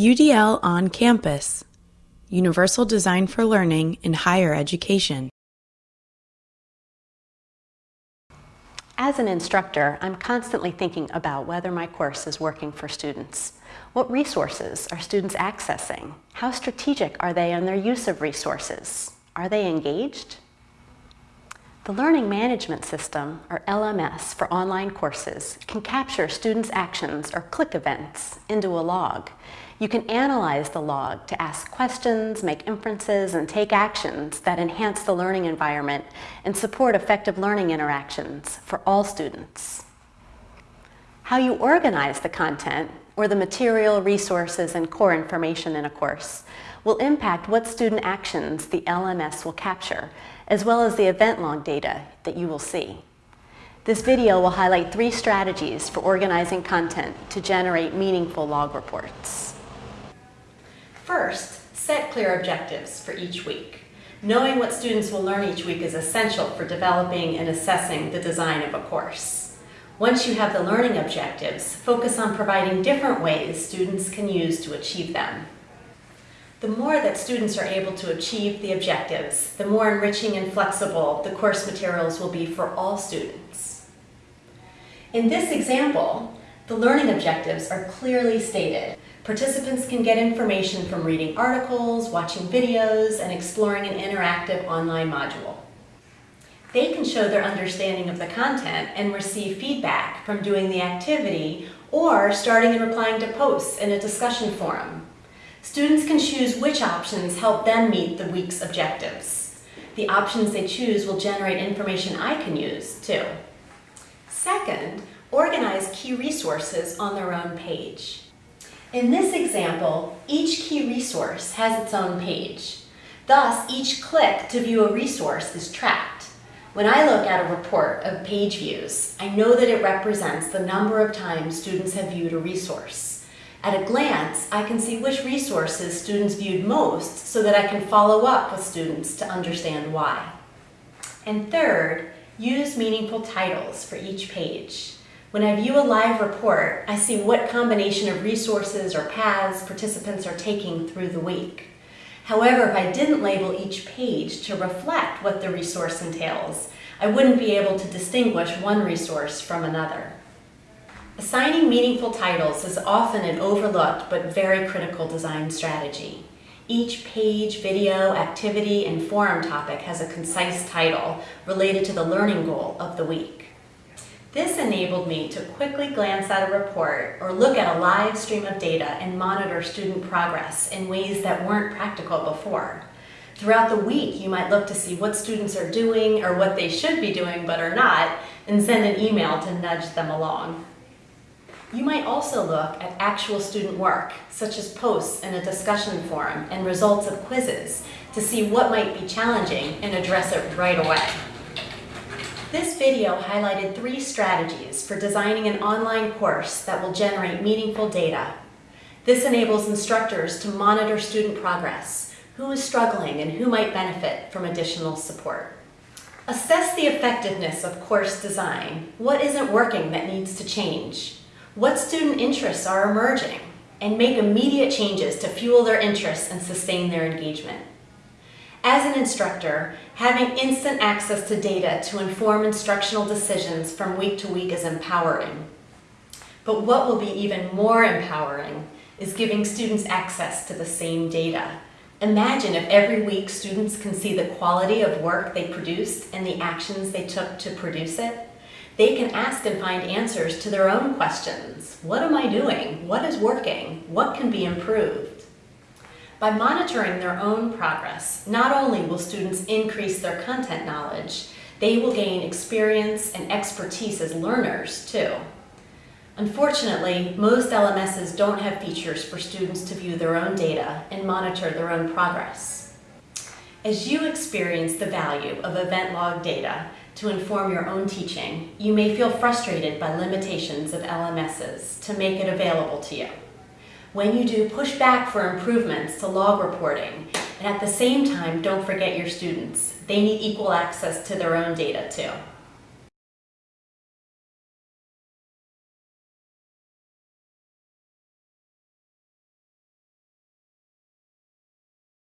UDL on Campus Universal Design for Learning in Higher Education. As an instructor, I'm constantly thinking about whether my course is working for students. What resources are students accessing? How strategic are they in their use of resources? Are they engaged? The Learning Management System, or LMS, for online courses can capture students' actions or click events into a log. You can analyze the log to ask questions, make inferences, and take actions that enhance the learning environment and support effective learning interactions for all students. How you organize the content, or the material, resources, and core information in a course, will impact what student actions the LMS will capture as well as the event log data that you will see. This video will highlight three strategies for organizing content to generate meaningful log reports. First, set clear objectives for each week. Knowing what students will learn each week is essential for developing and assessing the design of a course. Once you have the learning objectives, focus on providing different ways students can use to achieve them. The more that students are able to achieve the objectives, the more enriching and flexible the course materials will be for all students. In this example, the learning objectives are clearly stated. Participants can get information from reading articles, watching videos, and exploring an interactive online module. They can show their understanding of the content and receive feedback from doing the activity or starting and replying to posts in a discussion forum. Students can choose which options help them meet the week's objectives. The options they choose will generate information I can use, too. Second, organize key resources on their own page. In this example, each key resource has its own page. Thus, each click to view a resource is tracked. When I look at a report of page views, I know that it represents the number of times students have viewed a resource. At a glance, I can see which resources students viewed most so that I can follow up with students to understand why. And third, use meaningful titles for each page. When I view a live report, I see what combination of resources or paths participants are taking through the week. However, if I didn't label each page to reflect what the resource entails, I wouldn't be able to distinguish one resource from another. Assigning meaningful titles is often an overlooked but very critical design strategy. Each page, video, activity, and forum topic has a concise title related to the learning goal of the week. This enabled me to quickly glance at a report or look at a live stream of data and monitor student progress in ways that weren't practical before. Throughout the week, you might look to see what students are doing or what they should be doing but are not, and send an email to nudge them along. You might also look at actual student work, such as posts in a discussion forum and results of quizzes, to see what might be challenging and address it right away. This video highlighted three strategies for designing an online course that will generate meaningful data. This enables instructors to monitor student progress, who is struggling and who might benefit from additional support. Assess the effectiveness of course design. What isn't working that needs to change? what student interests are emerging, and make immediate changes to fuel their interests and sustain their engagement. As an instructor, having instant access to data to inform instructional decisions from week to week is empowering. But what will be even more empowering is giving students access to the same data. Imagine if every week students can see the quality of work they produced and the actions they took to produce it. They can ask and find answers to their own questions. What am I doing? What is working? What can be improved? By monitoring their own progress, not only will students increase their content knowledge, they will gain experience and expertise as learners too. Unfortunately, most LMSs don't have features for students to view their own data and monitor their own progress. As you experience the value of event log data, to inform your own teaching, you may feel frustrated by limitations of LMSs to make it available to you. When you do, push back for improvements to log reporting, and at the same time, don't forget your students. They need equal access to their own data too.